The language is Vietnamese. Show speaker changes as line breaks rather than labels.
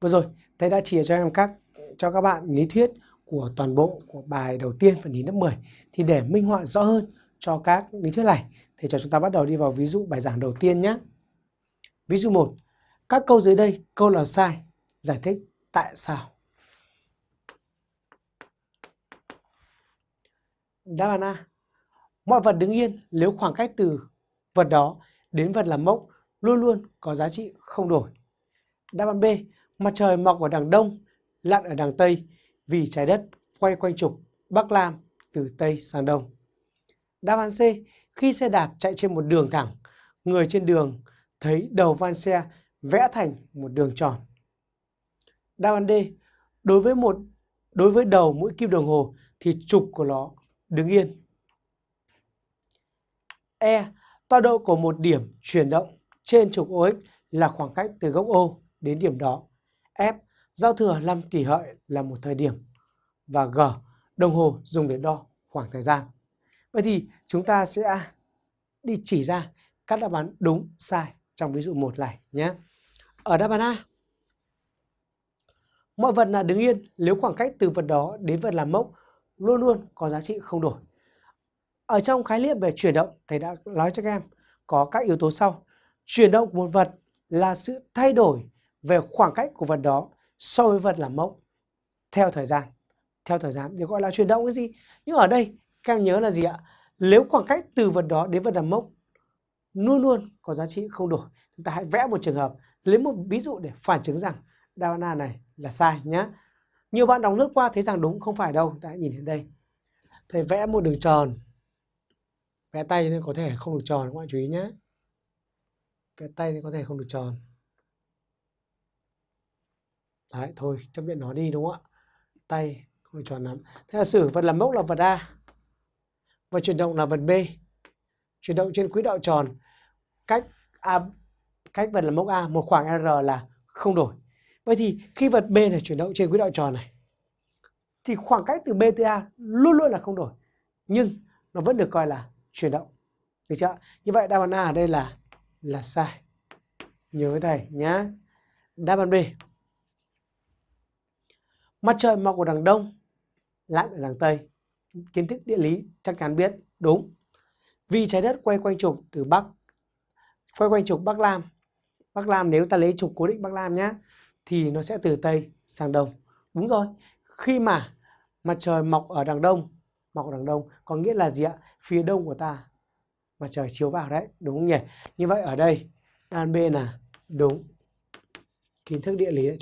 Vừa rồi, thầy đã chỉ cho em các cho các bạn lý thuyết của toàn bộ của bài đầu tiên phần lý lớp 10. Thì để minh họa rõ hơn cho các lý thuyết này, thì cho chúng ta bắt đầu đi vào ví dụ bài giảng đầu tiên nhé. Ví dụ 1. Các câu dưới đây, câu nào sai? Giải thích tại sao? Đáp án A. Mọi vật đứng yên nếu khoảng cách từ vật đó đến vật làm mốc luôn luôn có giá trị không đổi. Đáp án B. Mặt trời mọc ở đằng đông, lặn ở đằng tây vì trái đất quay quanh trục Bắc Lam từ Tây sang Đông. Đáp án C. Khi xe đạp chạy trên một đường thẳng, người trên đường thấy đầu van xe vẽ thành một đường tròn. Đáp án D. Đối với một đối với đầu mũi kim đồng hồ thì trục của nó đứng yên. E. Tọa độ của một điểm chuyển động trên trục OX là khoảng cách từ góc O đến điểm đó. F. Giao thừa năm kỷ hợi là một thời điểm. Và G. Đồng hồ dùng để đo khoảng thời gian. Vậy thì chúng ta sẽ đi chỉ ra các đáp án đúng, sai trong ví dụ 1 này nhé. Ở đáp án A, mọi vật là đứng yên nếu khoảng cách từ vật đó đến vật làm mốc luôn luôn có giá trị không đổi. Ở trong khái niệm về chuyển động, thầy đã nói cho các em có các yếu tố sau. Chuyển động của một vật là sự thay đổi về khoảng cách của vật đó so với vật làm mốc theo thời gian. Theo thời gian được gọi là chuyển động cái gì? Nhưng ở đây các em nhớ là gì ạ? Nếu khoảng cách từ vật đó đến vật làm mốc luôn luôn có giá trị không đổi. Chúng ta hãy vẽ một trường hợp, lấy một ví dụ để phản chứng rằng đáp án này là sai nhé. Nhiều bạn đọc lướt qua thấy rằng đúng không phải đâu. Ta nhìn đến đây. Thầy vẽ một đường tròn. Vẽ tay nên có thể không được tròn các bạn chú ý nhé. Vẽ tay nên có thể không được tròn. Đấy, thôi chấp nhận nó đi đúng không ạ? Tay không được tròn lắm. Thế là sử vật làm mốc là vật A. Và chuyển động là vật B. Chuyển động trên quỹ đạo tròn cách A cách vật làm mốc A một khoảng R là không đổi. Vậy thì khi vật B này chuyển động trên quỹ đạo tròn này thì khoảng cách từ B tới A luôn luôn là không đổi. Nhưng nó vẫn được coi là chuyển động. Được chưa? Như vậy đáp án A ở đây là là sai. Nhớ với thầy nhá. Đáp án B. Mặt trời mọc ở đằng đông, lặn ở đằng tây. Kiến thức địa lý chắc chắn biết, đúng. Vì trái đất quay quanh trục từ Bắc, quay quanh trục Bắc Lam. Bắc Lam nếu ta lấy trục cố định Bắc Lam nhá, thì nó sẽ từ Tây sang Đông. Đúng rồi, khi mà mặt trời mọc ở đằng Đông, mọc ở đằng Đông có nghĩa là gì ạ? Phía đông của ta mặt trời chiếu vào đấy, đúng không nhỉ? Như vậy ở đây, đan B là đúng. Kiến thức địa lý